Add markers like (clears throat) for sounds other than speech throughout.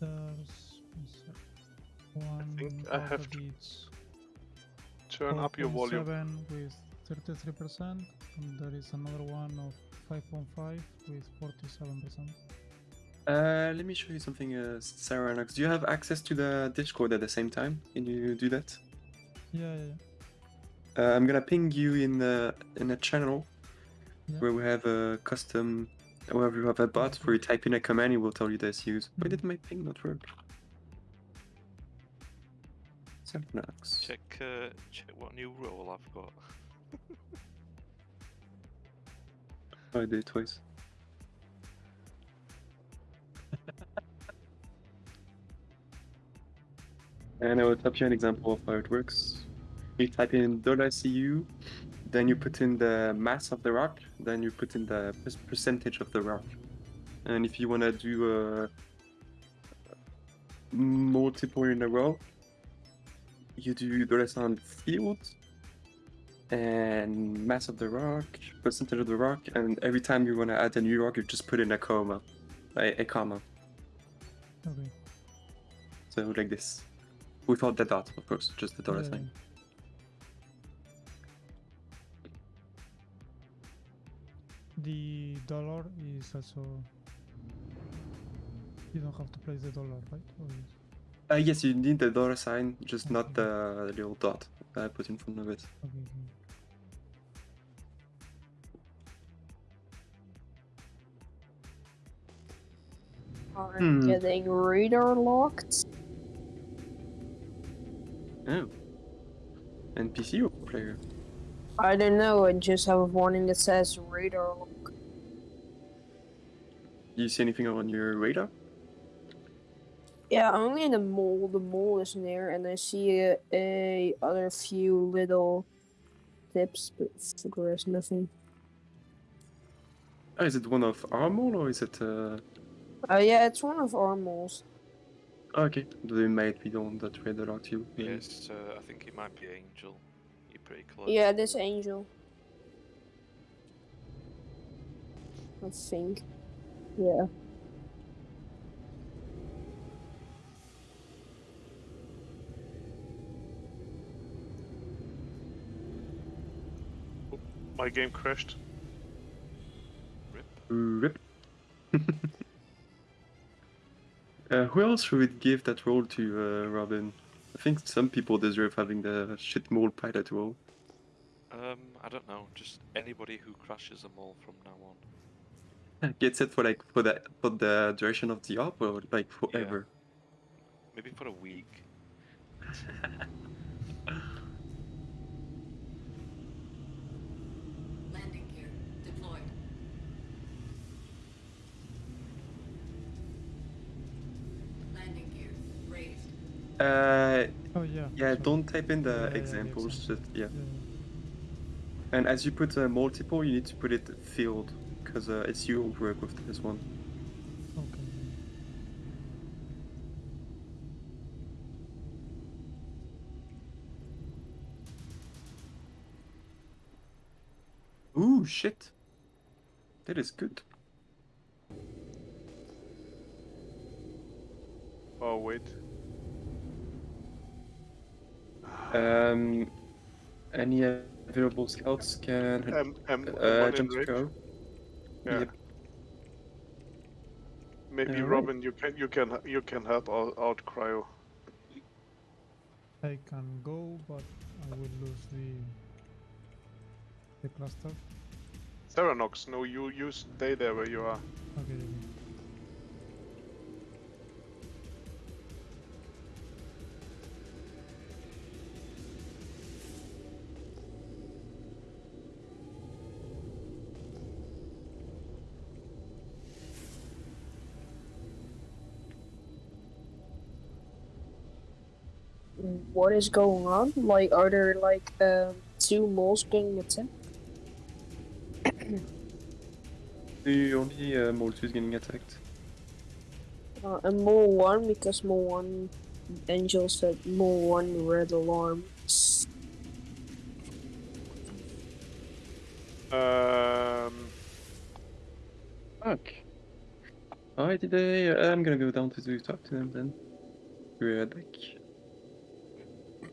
There's one think I have of to each Turn up your volume. 4.7 with 33%, and there is another one of 5.5 with 47%. Uh, let me show you something, uh, Sarah Knox. Do you have access to the Discord at the same time? Can you do that? Yeah, yeah, yeah. Uh, I'm gonna ping you in the in a channel Yeah. where we have a custom, where you have a bot where you type in a command, it will tell you the SUs. Why did my ping not work? Sarah Check uh, check what new role I've got. (laughs) Oh, I did it twice. (laughs) and I will type you an example of how it works. You type in $CU, then you put in the mass of the rock, then you put in the percentage of the rock. And if you want to do a multiple in a row, you do dollar sign field and mass of the rock, percentage of the rock, and every time you want to add a new rock, you just put in a comma, a, a comma. Okay. So like this, without the dot, of course, just the dollar Yeah, sign. The dollar is also. You don't have to place the dollar, right? Or is- Uh, yes, you need the dollar sign, just not the little dot that I put in front of it. Okay, okay. I'm Hmm. getting radar locked. Oh. NPC or player? I don't know, I just have a warning that says radar lock. Do you see anything on your radar? Yeah, only in the mole. The mole is near, and I see a, a other few little tips, but there's nothing. Oh, is it one of our mole or is it? Uh... Oh yeah, it's one of our moles. Oh, okay, they might be on that radar lot too. maybe. Yes, uh, I think it might be Angel. You're pretty close. Yeah, this angel. I think. Yeah. My game crashed. Rip. (laughs) uh, who else would give that role to uh, Robin? I think some people deserve having the shit mole pilot role. Um, I don't know. Just anybody who crashes a all from now on. Gets it for like for the for the duration of the op or like forever. Maybe for a week. (laughs) Uh, Oh yeah. yeah, sorry. don't type in the yeah, yeah, examples. example. Just yeah. Yeah. And as you put uh, multiple, you need to put it field because uh, it's you who work with this one. Okay. Ooh, shit. That is good. Oh wait. Um, any available scouts can Um, um, uh, jump to range. go. Yeah. Yep. Maybe Alright. Robin, you can you can you can help out, out cryo. I can go, but I will lose the the cluster. Seranox, no, you you stay there where you are. Okay. What is going on? Like, are there like um, two moles getting attacked? The only uh, Mole 2 is getting attacked. Uh, and mole one because mole one angel said mole one red alarm. Um, Fuck. Alright, did they? I'm gonna go down to the talk to them then. Be right back.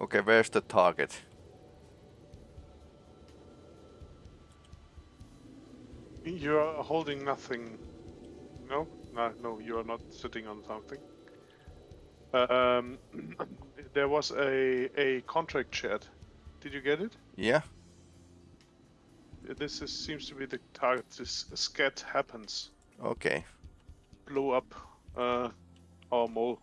Okay, where's the target? You are holding nothing. No, no, no. You are not sitting on something. Um, (clears throat) there was a a contract chat. Did you get it? Yeah. This is, seems to be the target. This scat happens. Okay. Blow up uh, our mole.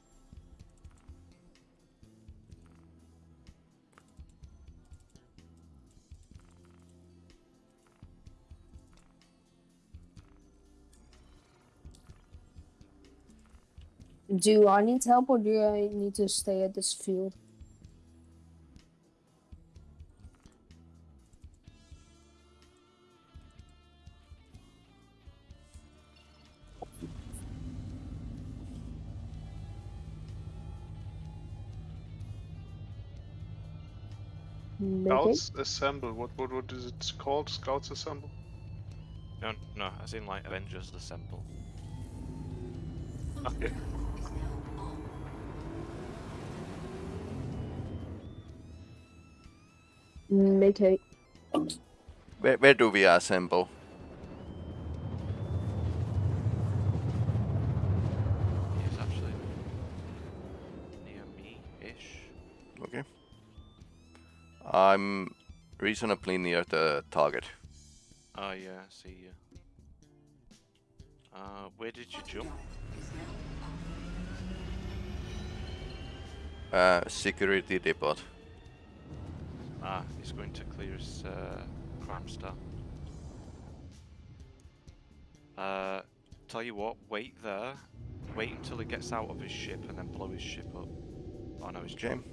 Do I need help or do I need to stay at this field? Make it? Scouts assemble. What what what is it called? Scouts assemble. No, no, as in like Avengers Assemble. Okay. Make it. Where, where do we assemble? He's actually near me-ish. Okay. I'm reasonably near the target. Oh yeah, I see you. Uh, where did you jump? Uh, security depot. Ah, he's going to clear his uh, crime stat. Uh, tell you what, wait there. Wait until he gets out of his ship and then blow his ship up. Oh no, he's jammed.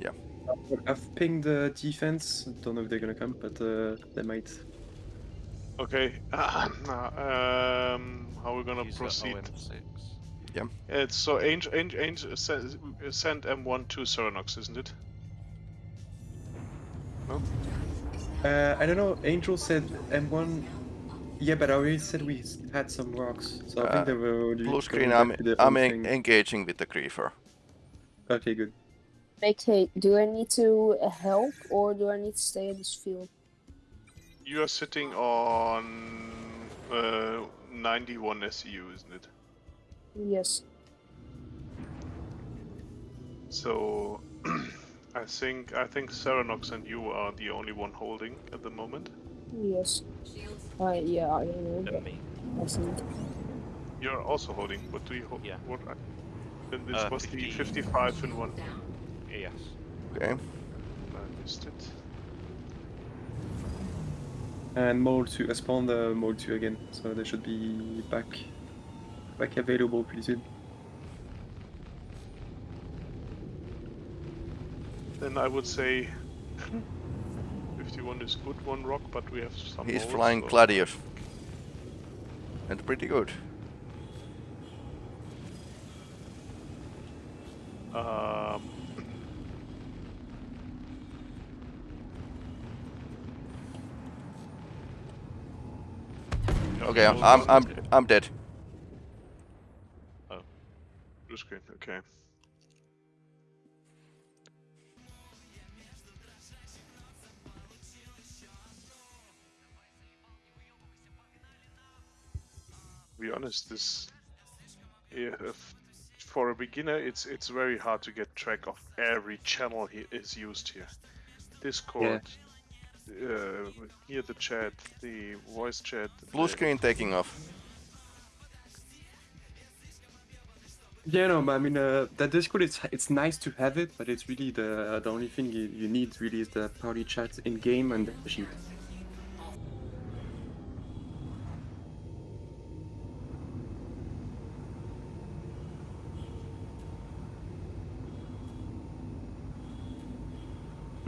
Yeah. I've pinged the defense. Don't know if they're gonna come, but uh, they might. Okay. (coughs) um, how we gonna He's proceed? OM6. It's so Angel, Angel, Angel send, send M1 to Ceranox, isn't it? Uh, I don't know. Angel said M1. Yeah, but I already said we had some rocks, so I Uh, think they were. Blue screen, I'm, I'm en- engaging with the griefer. Okay, good. Okay. Do I need to uh, help or do I need to stay in this field? You are sitting on uh, 91 SCU, isn't it? Yes. So (clears throat) I think I think Ceranox and you are the only one holding at the moment. Yes. Uh, yeah, I know. And me. I think. You're also holding. What do you hold? Yeah. What? I, then this Uh, was the 55 in one. Yes. Okay. I missed it. And mode 2. I spawned the mode 2 again, so they should be back back available pretty soon. Then I would say 51 is good one rock, but we have some. He's more, flying so- Gladius. And pretty good. Um, (clears throat) Okay, I'm, I'm, I'm, dead. blue screen. Okay. Honest, this if- for a beginner, it's it's very hard to get track of every channel he is used here. Discord, uh, here the chat, the voice chat. Blue the- screen taking off. Yeah, no, but I mean uh, that Discord it's it's nice to have it, but it's really the the only thing you, you need really is the party chat in game and the sheet.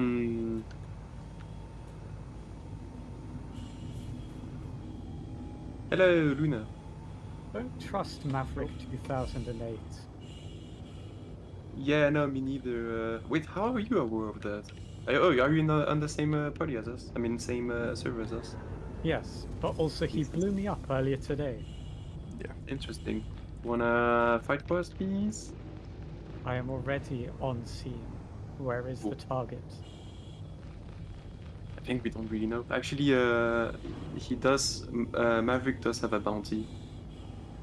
Hmm. Hello, Luna. Don't trust Maverick 2008. Yeah, no, me neither. Uh, wait, how are you aware of that? Oh, are you in the, on the same uh, party as us? I mean, same uh, server as us. Yes, but also he blew me up earlier today. Yeah, interesting. Wanna fight for us, please? I am already on scene. Where is the target? I think we don't really know. Actually, uh, he does. Uh, Maverick does have a bounty.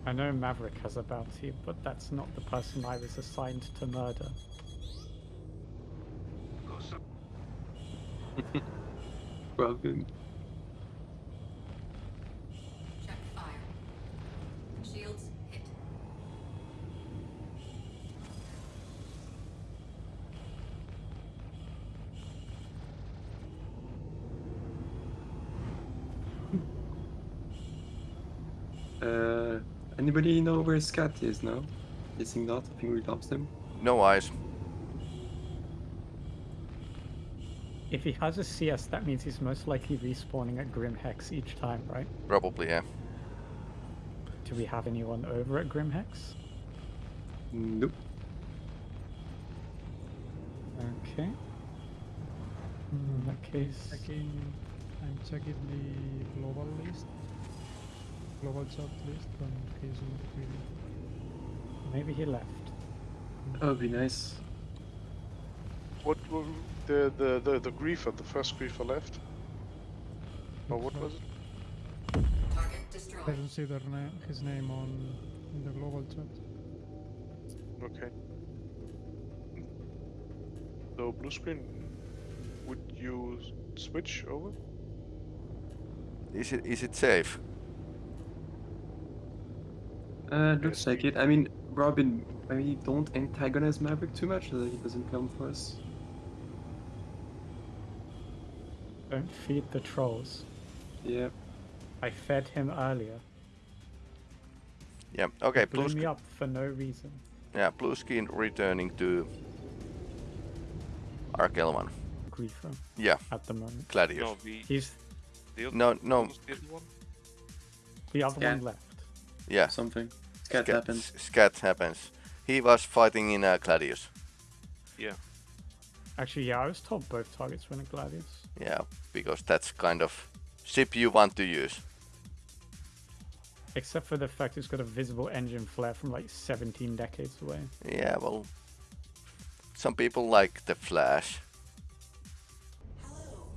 I know Maverick has a bounty, but that's not the person I was assigned to murder. (laughs) Well, good. Check fire. Shields hit. Uh, anybody know where Scat is now? Guessing not. I think we lost him. No eyes. If he has a CS, that means he's most likely respawning at Grim Hex each time, right? Probably, yeah. Do we have anyone over at Grim Hex? Nope. Okay. In that case, Checking, I'm checking the global list, global chat list, in case we maybe he left. That would be nice. What were the the the, the griefer, the first griefer left? Or what was it? Target I destroyed. don't see their na- his name on in the global chat. Okay. So blue screen. Would you switch over? Is it is it safe? Uh, looks like it. I mean, Robin, maybe don't antagonize Maverick too much so that he doesn't come for us. Don't feed the trolls. Yeah. I fed him earlier. Yeah. Okay. Blew Blue me up for no reason. Yeah. Blue skin returning to Arkelman. Griefer Yeah. at the moment. Gladius. No, the, He's the other, No, no. what was the other one? the other Yeah. one left. Yeah. Something. Scat Scat happens. Scat happens. He was fighting in uh, Gladius. Yeah. Actually, yeah, I was told both targets were in Gladius. Yeah, because that's kind of ship you want to use. Except for the fact it's got a visible engine flare from like 17 decades away. Yeah, well, some people like the Flash.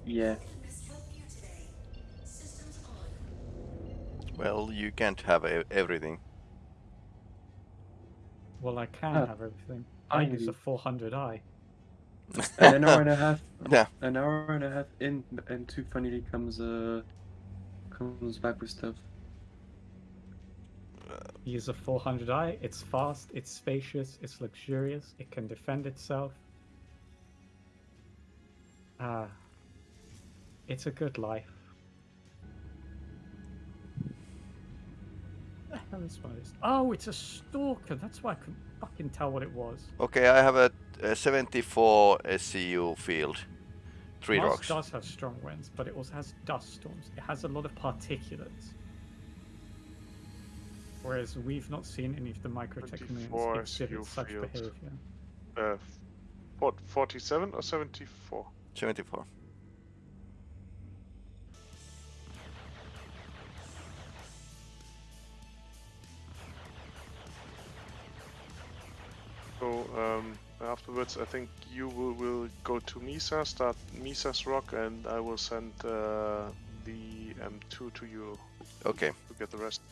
Yeah. Well, you can't have e- everything. Well, I can Ah, have everything. I use a 400i. An hour and a half. (laughs) Yeah. An hour and a half in, and two finally comes uh comes back with stuff. Use a 400i. It's fast, it's spacious, it's luxurious, it can defend itself. Ah, it's a good life. The hell is one of these? Oh, it's a stalker. That's why I couldn't fucking tell what it was. Okay, I have a, a 74 SCU field. Three Mars rocks. does have strong winds, but it also has dust storms. It has a lot of particulates. Whereas we've not seen any of the 24 microtechnoons exhibit SU such fields. behavior. Uh, what? 47 or 74? 74. So um, afterwards, I think you will, will go to Misa, start Misa's rock, and I will send uh, the M2 to you Okay. to get the rest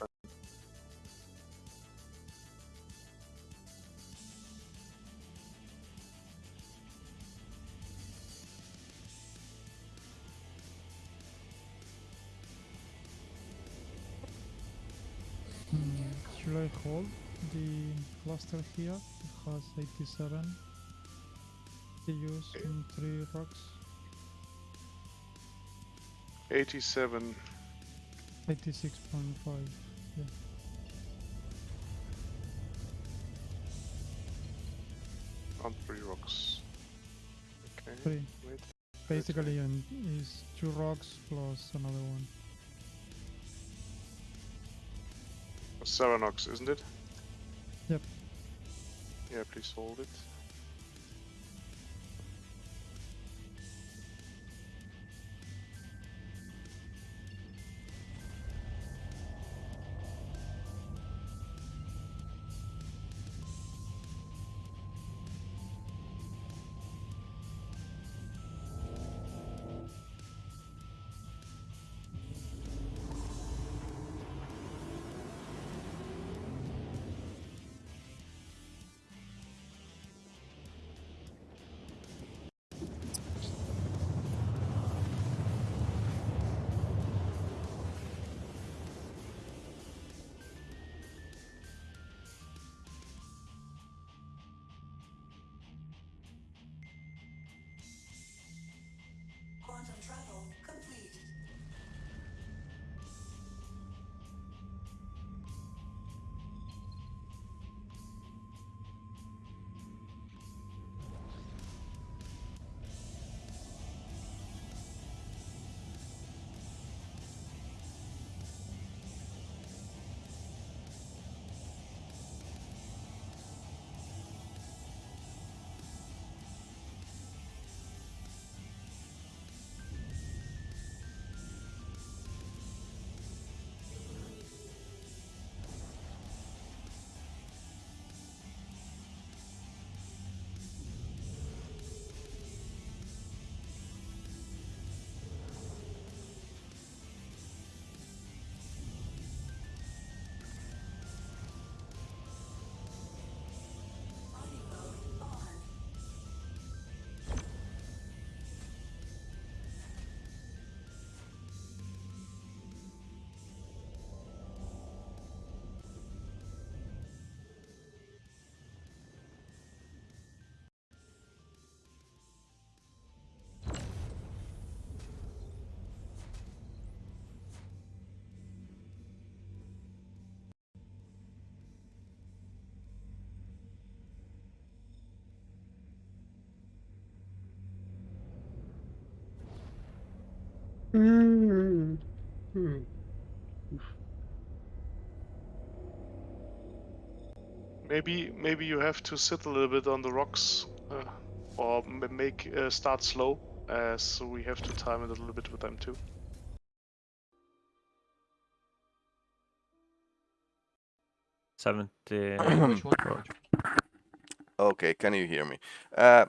cluster here. It has 87 CUs in eh. three rocks. 87. 86.5. Yeah. on three rocks. Okay. Three. Wait. Basically, and is two rocks plus another one. Saranox, isn't it? Yep. Yeah, please hold it. Hmm. Maybe maybe you have to sit a little bit on the rocks, uh, or make uh, start slow, uh, so we have to time it a little bit with them too. Seventy. (coughs) Okay, can you hear me? Uh,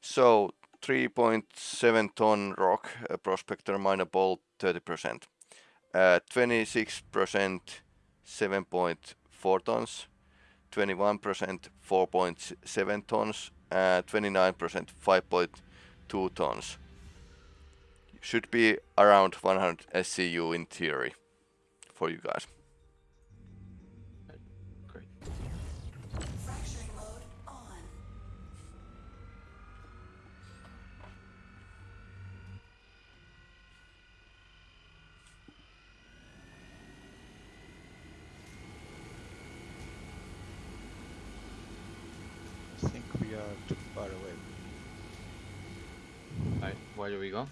so 3.7 ton rock, uh, prospector minor bolt 30%. Uh, 26% 7.4 tons, 21% 4.7 tons, uh, 29% 5.2 tons. Should be around 100 SCU in theory for you guys. Great. Fracturing mode on. I think we are too far away. Alright, where do we go?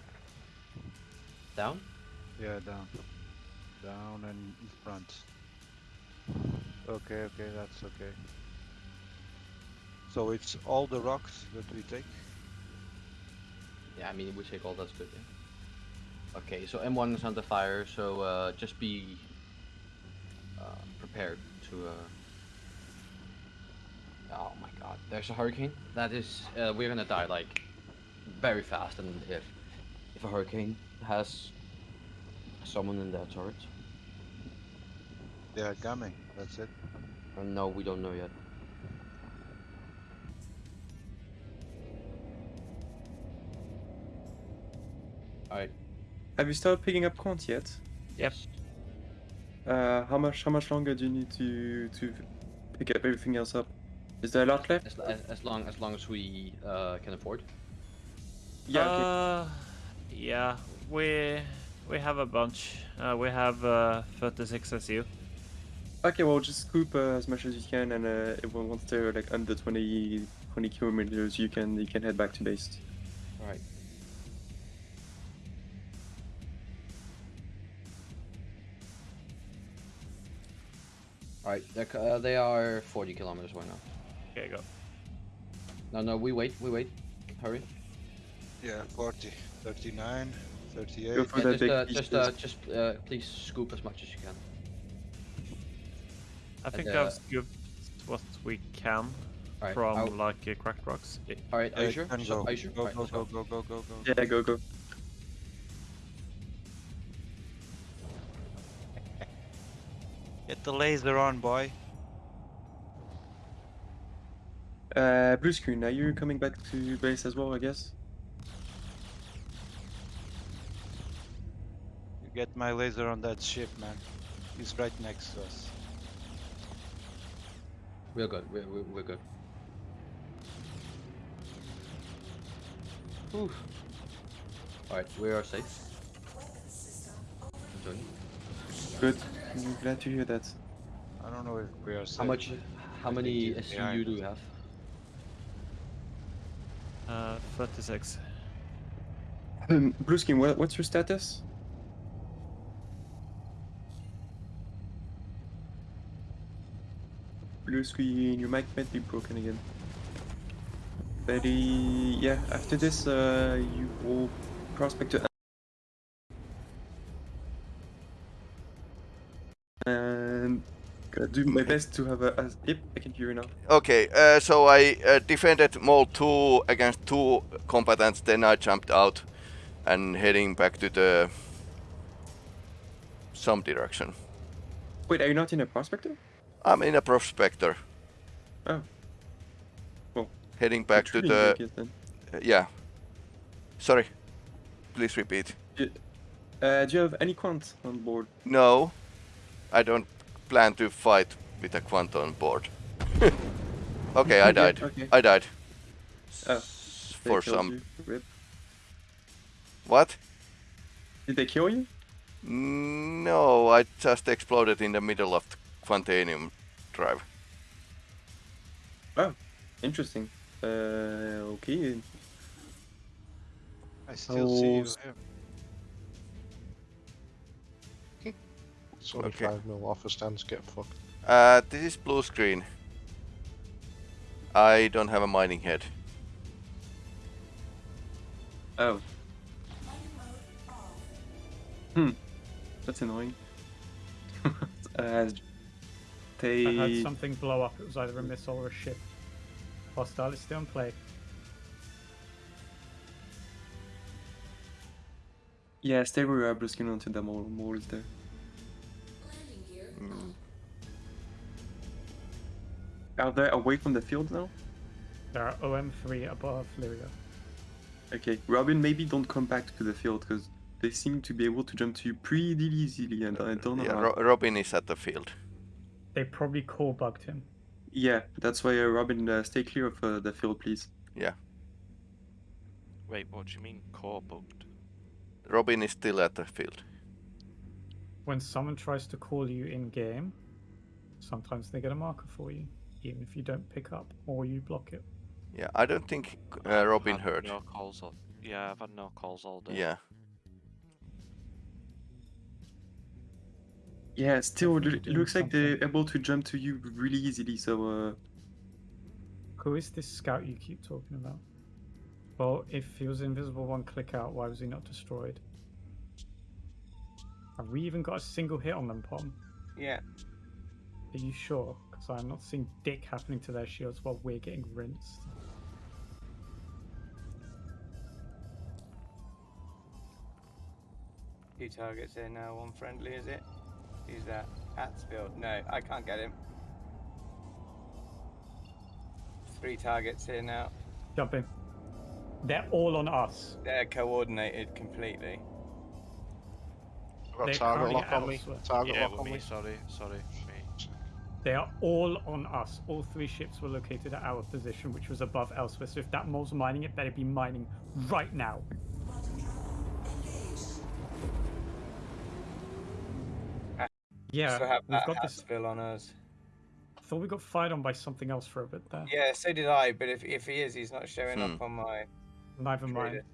Down? Yeah, down. Down and in front. Okay, okay, that's okay. So it's all the rocks that we take? Yeah, I mean, we take all that's good, yeah. Okay, so M1 is under fire, so uh, just be uh, prepared to. Uh... Oh my god, there's a hurricane. That is, uh, we're gonna die like very fast, and if if a hurricane has someone in their turret, They are coming, that's it. uh, no, we don't know yet. Alright. Have you started picking up quant yet? Yep. Uh, how much how much longer do you need to to pick up everything else up. Is there a lot left? As, as, as long as long as we uh, can afford. Yeah. okay. Uh, yeah, we we have a bunch. Uh, we have uh, 36 SU. Okay, well, just scoop uh, as much as you can, and uh, if one- once they're like under 20, 20 kilometers, you can you can head back to base. All right. All right, they're, uh, they are 40 kilometers away now. Okay, go. No, no, we wait, we wait. Hurry. Yeah, 40, 39, 38. Go for Yeah, that just, big uh, piece, just, uh, just uh, please scoop as much as you can. I think uh, I've scooped what we can Alright, from I'll- like uh, cracked rocks. All right, are you Yeah, sure? can So- go. Are? Go, Alright, go, go, go, go, go, go. Yeah, go go. Get the laser on, boy. Uh, blue screen. Are you coming back to base as well? I guess. You get my laser on that ship, man. He's right next to us. We're good. We're, we're, we're good. Oof. Alright, we are safe. Enjoy. Good. I'm glad to hear that. I don't know if we are safe. How much? How many think he's SU behind do we have? Uh, 36. Um, blue screen. What, what's your status? Blue screen. Your mic might be broken again. But yeah, after this, uh, you will prospect to. Do my best to have a. a yep, I can hear you now. Okay, uh, so I uh, defended Mole 2 against two combatants, then I jumped out and heading back to the some direction. Wait, are you not in a prospector? I'm in a prospector. Oh. Well, Heading back to the guess, then. uh, yeah. Sorry. Please repeat. Uh, do you have any quant on board? No, I don't plan to fight with a quantum board. (laughs) okay, I died. okay. I died. Oh, For some. What? Did they kill you? No, I just exploded in the middle of the Quantanium drive. Oh, interesting. Uh, okay. I still see you It's only Okay. 5 mil offer stands get fucked. Uh, this is blue screen. I don't have a mining head. Oh. Hmm. That's annoying. (laughs) uh, they. I heard something blow up. It was either a missile or a ship. Hostile is still in play. Yeah, stay where you are, blue skin until the mole, mole is there. Mm. Are they away from the field now? There are OM3 above Lyria. Okay, Robin, maybe don't come back to the field because they seem to be able to jump to you pretty easily, and I don't know Yeah, how. Ro- Robin is at the field. They probably core bugged him. Yeah, that's why uh, Robin, uh, stay clear of uh, the field, please. Yeah. Wait, what do you mean core bugged? Robin is still at the field. When someone tries to call you in game, sometimes they get a marker for you, even if you don't pick up or you block it. Yeah, I don't think uh, I've Robin had heard. No calls all... Yeah, I've had no calls all day. Yeah. Yeah, still, it doing looks like they're able to jump to you really easily, so uh, Who is this scout you keep talking about? Well, if he was invisible one click out, why was he not destroyed? Have we even got a single hit on them, Pom? Yeah. Are you sure? Because I'm not seeing dick happening to their shields while we're getting rinsed. Two targets here now, one friendly, is it? Who's that? Hatsfield. No, I can't get him. Three targets here now. Jump in. They're all on us. They're coordinated completely. I've got They're target currently lock on me. Target Yeah, lock on me, me. sorry, sorry, me. They are all on us. All three ships were located at our position, which was above elsewhere. So if that mole's mining, it better be mining right now. Yeah, So have we've got this. Hatsville on us. I thought we got fired on by something else for a bit there. Yeah, so did I. But if if he is, he's not showing Hmm. up on my. Neither mind. Trader.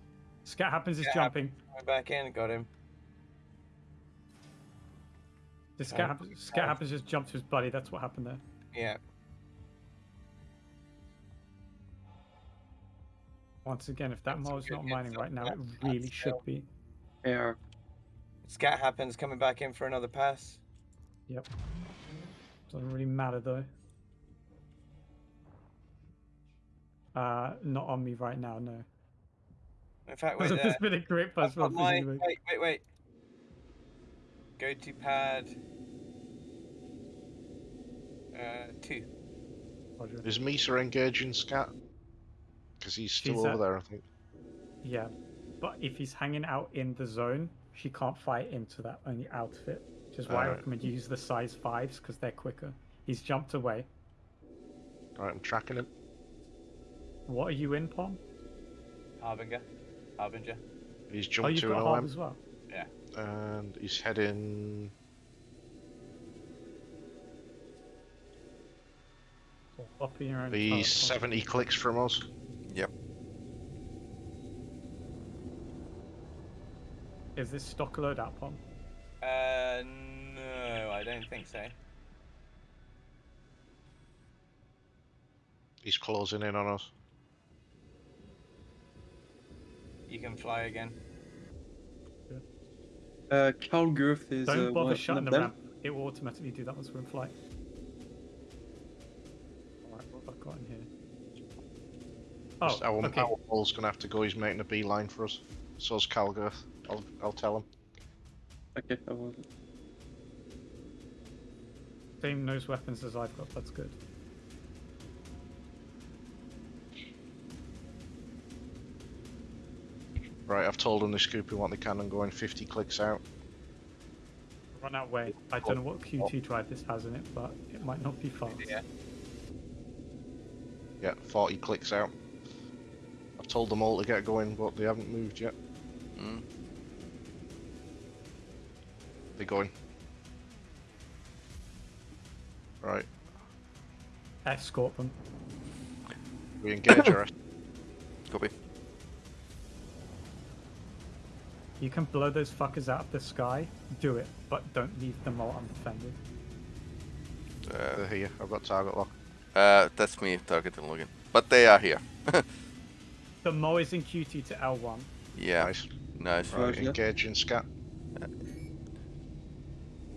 Scat happens is Scat jumping. Coming back in, got him. The scat, Oh, happens, scat happens just jumped to his buddy. That's what happened there. Yeah. Once again, if that That's a mole's not mining right now, it really that's should be. Yeah. Scat happens coming back in for another pass. Yep. Doesn't really matter though. Uh, not on me right now, no. In fact, (laughs) wait There's there. been a great buzz I've got from my, wait, wait, wait. Go to pad. Uh, two. Is Misa engaging Scat? Because he's still She's over at- there, I think. Yeah, but if he's hanging out in the zone, she can't fight into that only outfit. Which is why I recommend you use the size fives because they're quicker. He's jumped away. Alright, I'm tracking him. What are you in, Pom? Harbinger. Harbinger. He's Oh, jumped you've to an got Harb OM. as well. Yeah. And he's heading. Or up in your He's 70 clicks from us. Yep. Is this stock load out, Pom? Uh, no, I don't think so. He's closing in on us. You can fly again. Uh, Carl Girth is Don't uh, bother one shutting of the them. ramp. It will automatically do that once we're in flight. Alright, what have I got in here? Oh, our, okay. our ball's gonna have to go. He's making a beeline for us. So's Calgirth. I'll, I'll tell him. Okay, I will. Same nose weapons as I've got, that's good. Right, I've told them to scoop in what they can and go in 50 clicks out. Run out way. I don't know what QT drive this has in it, but it might not be fast. Yeah. Yeah, 40 clicks out. I've told them all to get going, but they haven't moved yet. Mm. They're going. Right, Escort them. we engage our (coughs) Copy. You can blow those fuckers out of the sky, do it, but don't leave them all undefended. Uh, They're here. I've got target lock. uh, that's me targeting Logan. But they are here. (laughs) The Mo is in QT to L1. yeah. Nice. Nice. Right, Roger. engaging Scat.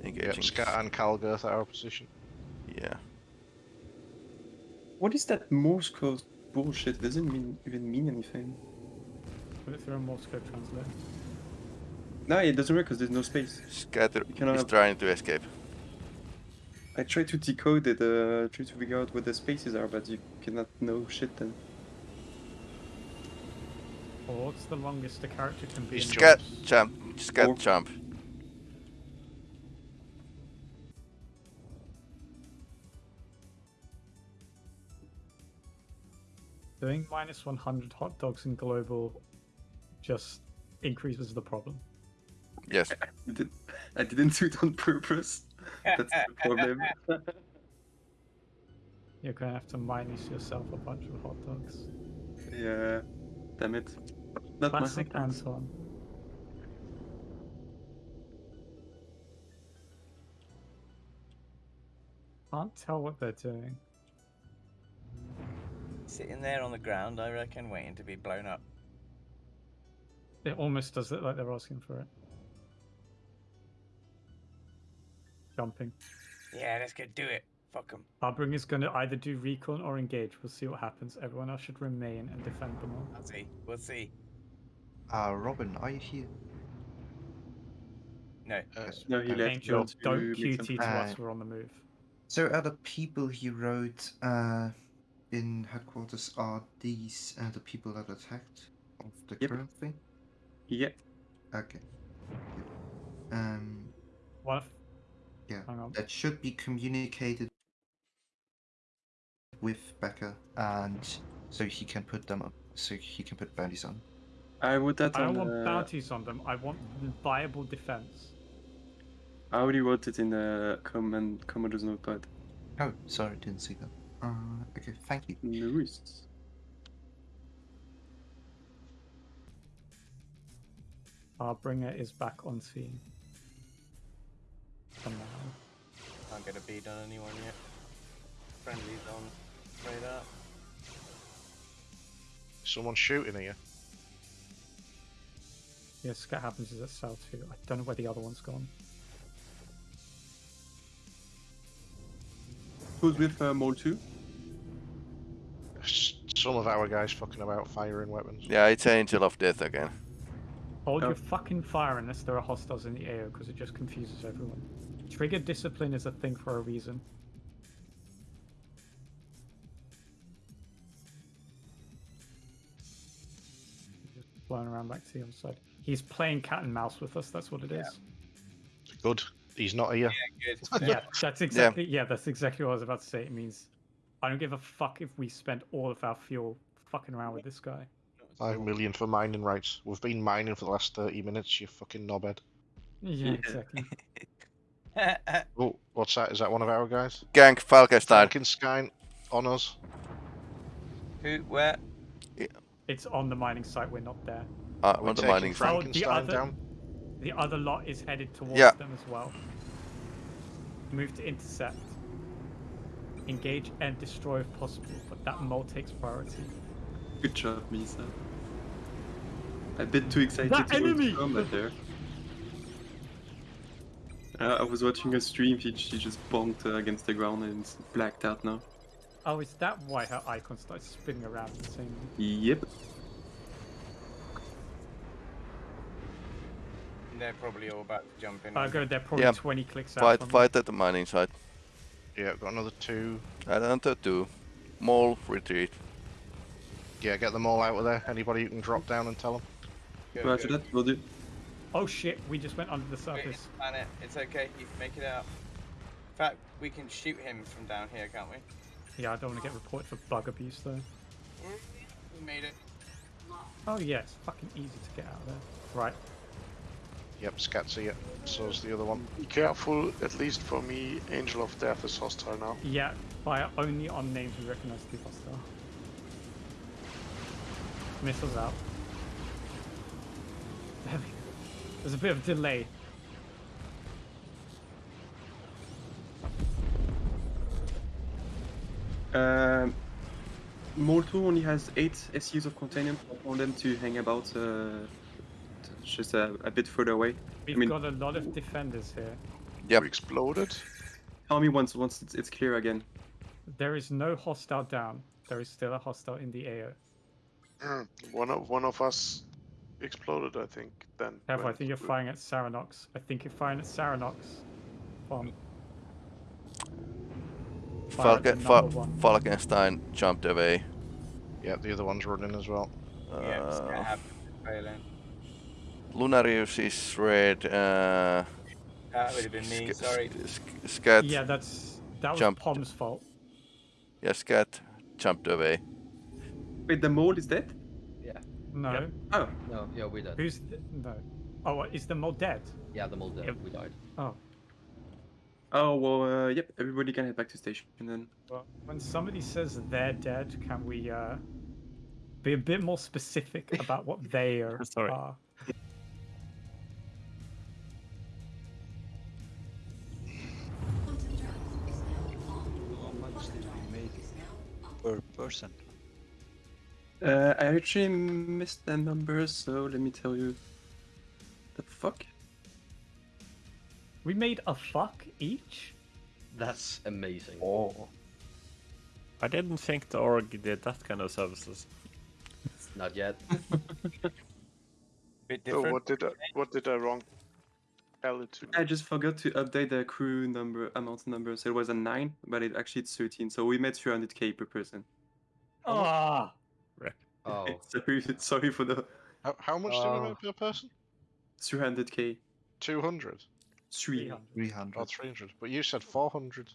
Engaging. Yep, Scat and Calgirth at our position. Yeah. What is that Morse code bullshit? It doesn't mean, even mean anything. Put it through a Morse code translator. No, it doesn't work because there's no space. Scatter You cannot is have- trying to escape. I try to decode it, uh, try to figure out what the spaces are, but you cannot know shit then. Or what's the longest a character can be? He's in Scat jumps? jump. Scat Or- jump. Doing minus 100 hot dogs in global just increases the problem. Yes. I, (laughs) did, I didn't do it on purpose. That's the problem. (laughs) You're gonna have to minus yourself a bunch of hot dogs. yeah, damn it. Not my Classic hot dogs. Anton. Can't tell what they're doing. Sitting there on the ground, I reckon, waiting to be blown up. It almost does look like they're asking for it. Jumping. Yeah, let's go do it. Fuck them. Harbinger's gonna either do recon or engage. We'll see what happens. Everyone else should remain and defend them all. I'll see. We'll see. Uh, Robin, are you here? No. Uh, No, you left. Angel, to don't make QT some- to us. Uh, We're on the move. So are the people he wrote uh, in headquarters are these uh, the people that attacked of the Yep. current thing? Yep. Okay. Good. Um, What? if- yeah, Hang on. that should be communicated with Becca, and so he can put them up. So he can put bounties on. I would that I don't want uh, bounties on them. I want viable defense. I already wrote it in the command Commander's notepad. Oh, sorry, didn't see that. Uh, okay, thank you. No worries. Harbringer is back on scene. For now. Can't get a bead on anyone yet. Friendly's on. Straight up. Someone shooting at you. Yeah, scat happens is at south too. I don't know where the other one's gone. Who's with uh, Mole 2? Some of our guys fucking about firing weapons. Yeah, it's Angel of Death again. Hold Oh. your fucking fire unless there are hostiles in the AO because it just confuses everyone. Trigger discipline is a thing for a reason. Just flying around back to the other side. He's playing cat and mouse with us, that's what it is. Good. He's not here. Good. Yeah, that's exactly yeah, that's exactly what I was about to say. It means I don't give a fuck if we spend all of our fuel fucking around with this guy. Five million for mining rights. We've been mining for the last 30 minutes, you fucking knobhead. Yeah, exactly. (laughs) Oh, what's that? Is that one of our guys? Gank Falkenstein. Falkenstein on us. Who? Where? It's on the mining site, we're not there. Uh, We're on the mining site. Oh, the other, down. the other lot is headed towards Yeah. them as well. Move to intercept. Engage and destroy if possible, but that mole takes priority. Good job, Misa. A bit too excited That to go enemy! to combat there. Uh, I was watching a stream, she, she just bonked uh, against the ground and it's blacked out now. Oh, is that why her icon starts spinning around insanely? Yep. They're probably all about to jump in. I go, they're probably Yeah. 20 clicks out Fight, from me. fight at the mining site. Yeah, got another two. Another two. Mole retreat. Yeah, get them all out of there. Anybody who can drop down and tell them. Good, Roger good. that, will do. Oh shit, we just went under the surface. Planet, it's okay. You can make it out. In fact, we can shoot him from down here, can't we? Yeah, I don't want to get reported for bug abuse though. We made it. Oh yeah, it's fucking easy to get out of there. Right. Yep, Scat see it. So's the other one. Be careful, at least for me, Angel of Death is hostile now. Yeah, fire only on names we recognize to be hostile. Missiles out. There's a bit of delay. Um, Mole 2 only has 8 SCUs of containment. I want them to hang about uh, just a, a bit further away. We've I mean, got a lot of defenders here. Yeah, We exploded. tell me once once it's, it's clear again. There is no hostile down. There is still a hostile in the air. Mm, one of one of us exploded, I think. Then. Kev, I think you're firing at Saranox. I think you're firing at Saranox. Bomb. Fire at Falke, Fa- one. Falkenstein jumped away. Yeah, the other one's running as well. Yeah, it's Uh, happen. Failing. Lunarius is red. Uh, That would have been me. Sorry. Sk- Scat. Yeah, that's that was Jumped. Pom's fault. Yeah, Scat jumped away. Wait, the mole is dead? Yeah. No. Oh. No, yeah, we did. Who's th- no? Oh, is the mole dead? Yeah, the mole dead. Yep. We died. Oh, Oh, well, uh, yep, everybody can head back to station and then. well, when somebody says they're dead, can we uh be a bit more specific about what (laughs) they are? Sorry. are? How much did we make per person? Uh, I actually missed the numbers, so let me tell you. The fuck? We made a fuck each. That's amazing. Oh. I didn't think the org did that kind of services. Not yet. (laughs) Bit So different. what did I what did I wrong? Tell it to. I just forgot to update the crew number amount number, so it was a 9, but it actually it's 13, so we made 300k per person. Ah. Oh, (laughs) sorry, sorry for the How, how much do we make per person? 300k. 200? 3. 300. Or 300? But you said 400.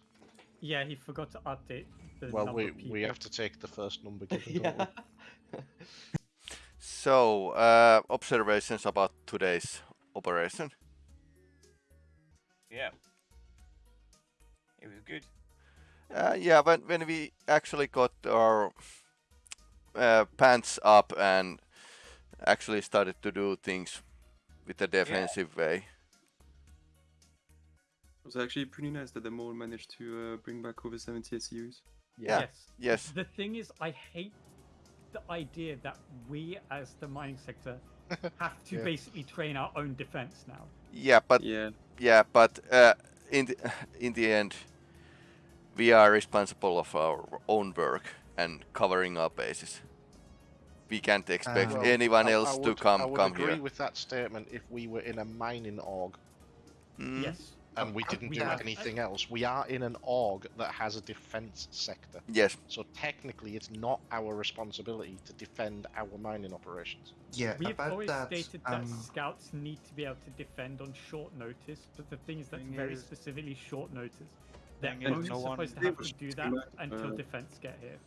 Yeah, he forgot to update the Well, number we of we have to take the first number given, (laughs) don't yeah. we? (laughs) So, uh, observations about today's operation. Yeah. It was good. Uh, yeah, when when we actually got our uh, pants up and actually started to do things with a defensive way. It was actually pretty nice that the mole managed to uh, bring back over 70 SCUs. Yeah. Yes. Yes. The thing is, I hate the idea that we, as the mining sector, (laughs) have to Yeah. basically train our own defense now. Yeah, but yeah, yeah, but uh, in the, (laughs) in the end, we are responsible of our own work and covering our bases. We can't expect Well, anyone I- I else to would- come I would come agree here. with that statement if we were in a mining org Mm. Yes. and we Uh, didn't we do have- anything else. We are in an org that has a defense sector. Yes. So technically, it's not our responsibility to defend our mining operations. Yeah, We've about always that, stated that um, scouts need to be able to defend on short notice, but the thing is that's Thing very is- specifically short notice. They're thing only no one- supposed to have to do that until uh, defense get here.